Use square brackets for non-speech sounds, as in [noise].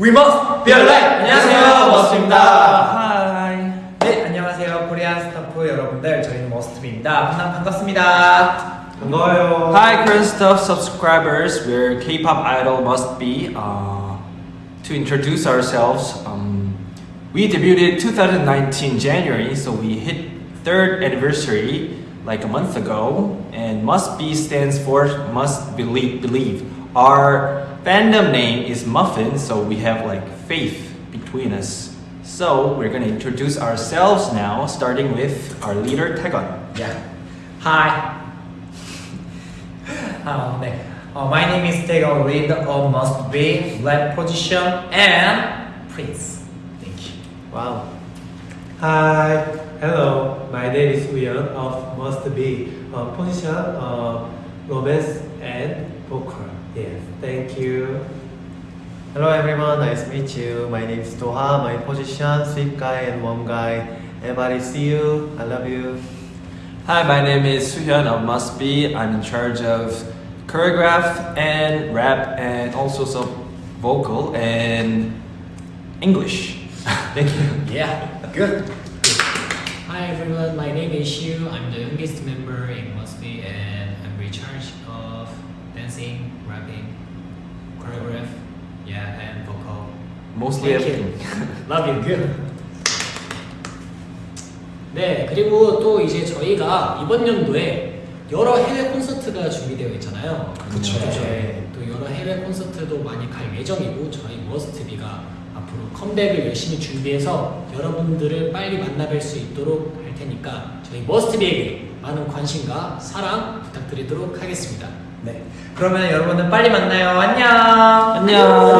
We must be alive. 안녕하세요. 머스트입니다. 네 안녕하세요. 코리안 스타프 여러분들. 저희는 머스트입니다. 만나 반갑습니다. 반가워요. Hi Korean Stuff subscribers. We're K-pop idol MustB uh, to introduce ourselves. Um, we debuted 2019 January so we hit third anniversary like a month ago, and MustB stands for must believe. believe. Our fandom name is Muffin, so we have like faith between us. So we're gonna introduce ourselves now, starting with our leader, Taegon. Yeah. Hi. [laughs] Hello. Uh, oh, my name is Taegon, lead of MustB, left position, and Prince. Thank you. Wow. Hi. Hello. My name is Uyeon of MustB. Uh, position uh, romance and vocal. Yes. Thank you. Hello everyone, nice to meet you. My name is Doha. My position, sweet guy and warm guy. Everybody see you. I love you. Hi, my name is Suhyun of MustB. I'm in charge of choreograph and rap and also some vocal and English. [laughs] Thank you. Yeah, good. Hi everyone, my name is Shu. I'm the youngest member in Must Be and I'm in charge of dancing, rapping, choreograph, yeah, and vocal. Mostly everything. Love you, good. 네, 그리고 또 이제 저희가 이번 연도에 여러 해외 콘서트가 준비되어 있잖아요. 그쵸. 네, 또 여러 해외 콘서트도 많이 갈 예정이고 저희 머스트비가 앞으로 컴백을 열심히 준비해서 여러분들을 빨리 만나뵐 수 있도록 할 테니까 저희 머스트비에게 많은 관심과 사랑 부탁드리도록 하겠습니다. 네. 그러면 여러분들 빨리 만나요. 안녕. 안녕.